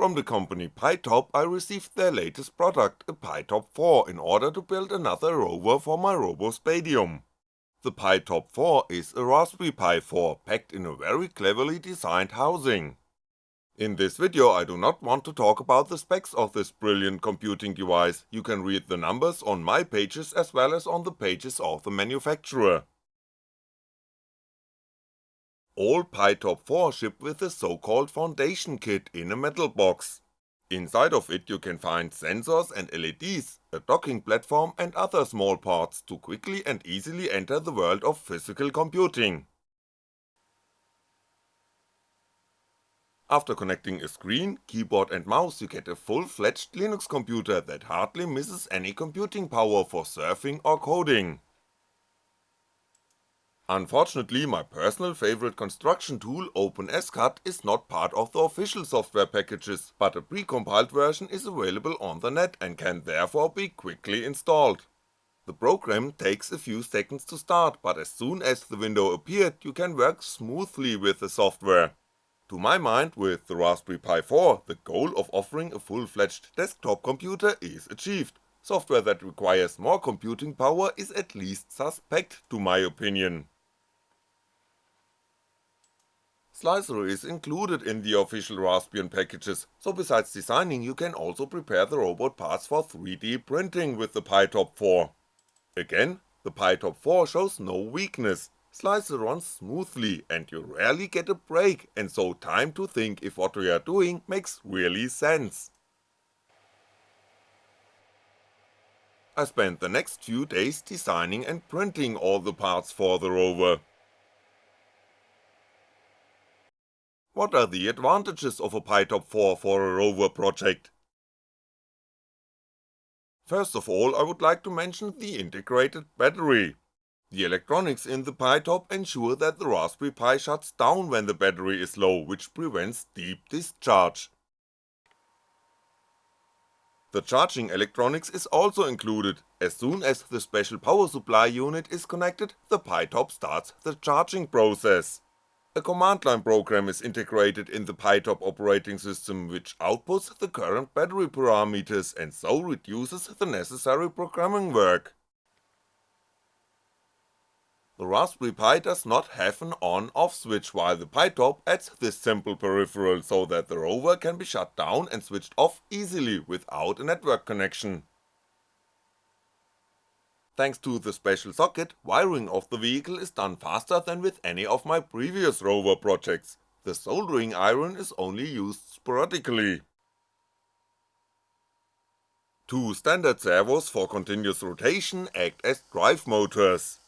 From the company pi-top I received their latest product, a pi-top 4 in order to build another rover for my RoboSpatium. The pi-top 4 is a Raspberry Pi 4 packed in a very cleverly designed housing. In this video I do not want to talk about the specs of this brilliant computing device, you can read the numbers on my pages as well as on the pages of the manufacturer. All pi-top 4 ship with the so called foundation kit in a metal box. Inside of it you can find sensors and LEDs, a docking platform and other small parts to quickly and easily enter the world of physical computing. After connecting a screen, keyboard and mouse you get a full-fledged Linux computer that hardly misses any computing power for surfing or coding. Unfortunately my personal favorite construction tool OpenSCAD is not part of the official software packages, but a precompiled version is available on the net and can therefore be quickly installed. The program takes a few seconds to start, but as soon as the window appeared you can work smoothly with the software. To my mind, with the Raspberry Pi 4, the goal of offering a full-fledged desktop computer is achieved, software that requires more computing power is at least suspect to my opinion. Slic3r is included in the official Raspbian packages, so besides designing you can also prepare the robot parts for 3D printing with the pi-top 4. Again, the pi-top 4 shows no weakness, Slic3r runs smoothly and you rarely get a break and so time to think if what we are doing makes really sense. I spent the next few days designing and printing all the parts for the rover. What are the advantages of a pi-top 4 for a rover project? First of all I would like to mention the integrated battery. The electronics in the pi-top ensure that the Raspberry Pi shuts down when the battery is low, which prevents deep discharge. The charging electronics is also included, as soon as the special power supply unit is connected, the pi-top starts the charging process. A command line program is integrated in the pi-top operating system which outputs the current battery parameters and so reduces the necessary programming work. The Raspberry Pi does not have an on-off switch while the pi-top adds this simple peripheral so that the rover can be shut down and switched off easily without a network connection. Thanks to the special socket, wiring of the vehicle is done faster than with any of my previous rover projects, the soldering iron is only used sporadically. Two standard servos for continuous rotation act as drive motors.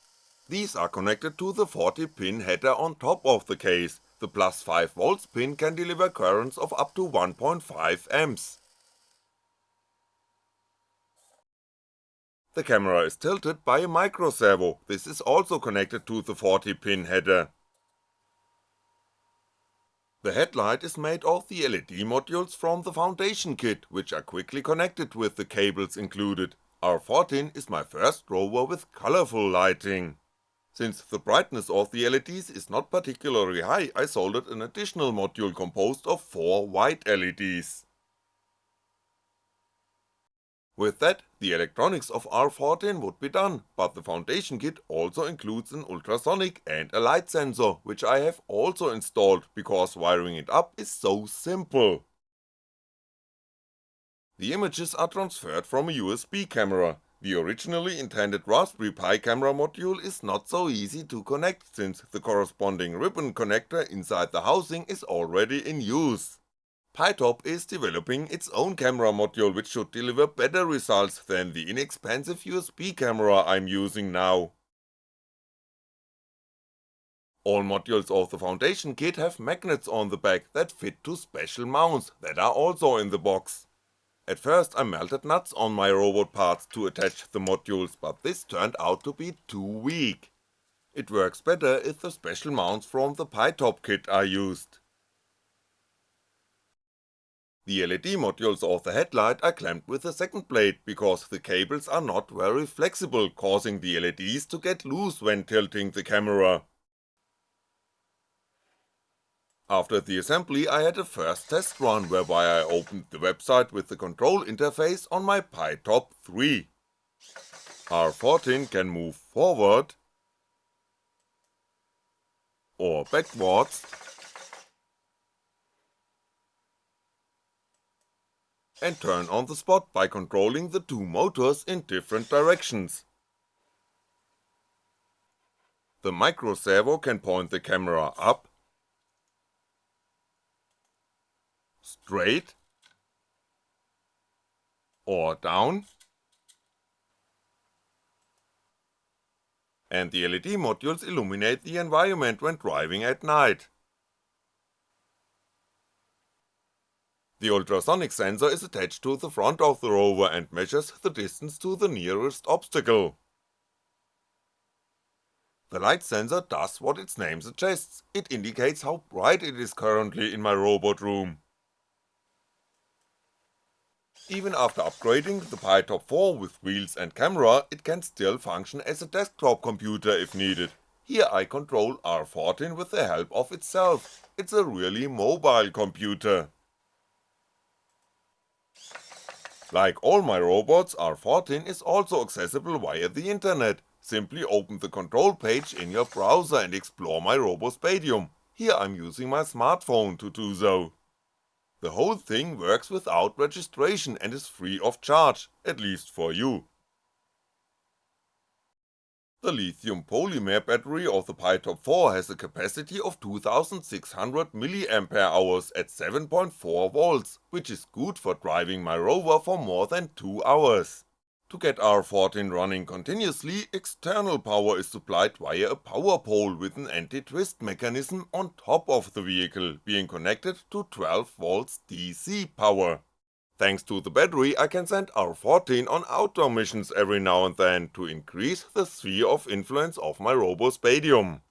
These are connected to the 40 pin header on top of the case, the plus 5V pin can deliver currents of up to 1.5A. The camera is tilted by a micro servo, this is also connected to the 40 pin header. The headlight is made of the LED modules from the foundation kit, which are quickly connected with the cables included, R14 is my first rover with colourful lighting. Since the brightness of the LEDs is not particularly high, I soldered an additional module composed of 4 white LEDs. With that, the electronics of R14 would be done, but the foundation kit also includes an ultrasonic and a light sensor, which I have also installed, because wiring it up is so simple. The images are transferred from a USB camera, the originally intended Raspberry Pi camera module is not so easy to connect since the corresponding ribbon connector inside the housing is already in use. Pytop is developing its own camera module which should deliver better results than the inexpensive USB camera I'm using now. All modules of the foundation kit have magnets on the back that fit to special mounts that are also in the box. At first I melted nuts on my robot parts to attach the modules, but this turned out to be too weak. It works better if the special mounts from the pi-top kit are used. The LED modules of the headlight are clamped with a second plate because the cables are not very flexible causing the LEDs to get loose when tilting the camera. After the assembly I had a first test run whereby I opened the website with the control interface on my pi-top 3. R14 can move forward or backwards and turn on the spot by controlling the two motors in different directions. The micro servo can point the camera up, straight, or down, and the LED modules illuminate the environment when driving at night. The ultrasonic sensor is attached to the front of the rover and measures the distance to the nearest obstacle. The light sensor does what its name suggests, it indicates how bright it is currently in my robot room. Even after upgrading the pi-top 4 with wheels and camera, it can still function as a desktop computer if needed. Here I control R14 with the help of itself, it's a really mobile computer. Like all my robots, R14 is also accessible via the internet, simply open the control page in your browser and explore my RoboSpatium, here I'm using my smartphone to do so. The whole thing works without registration and is free of charge, at least for you. The lithium polymer battery of the pi-top 4 has a capacity of 2600 mAh at 7.4V, which is good for driving my rover for more than 2 hours. To get R14 running continuously, external power is supplied via a power pole with an anti-twist mechanism on top of the vehicle, being connected to 12V DC power. Thanks to the battery I can send R14 on outdoor missions every now and then to increase the sphere of influence of my RoboSpatium.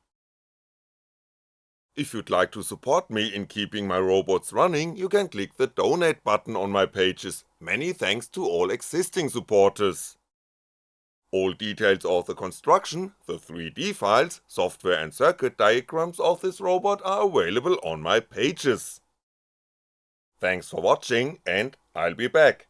If you'd like to support me in keeping my robots running, you can click the donate button on my pages, many thanks to all existing supporters. All details of the construction, the 3D files, software and circuit diagrams of this robot are available on my pages. Thanks for watching and I'll be back.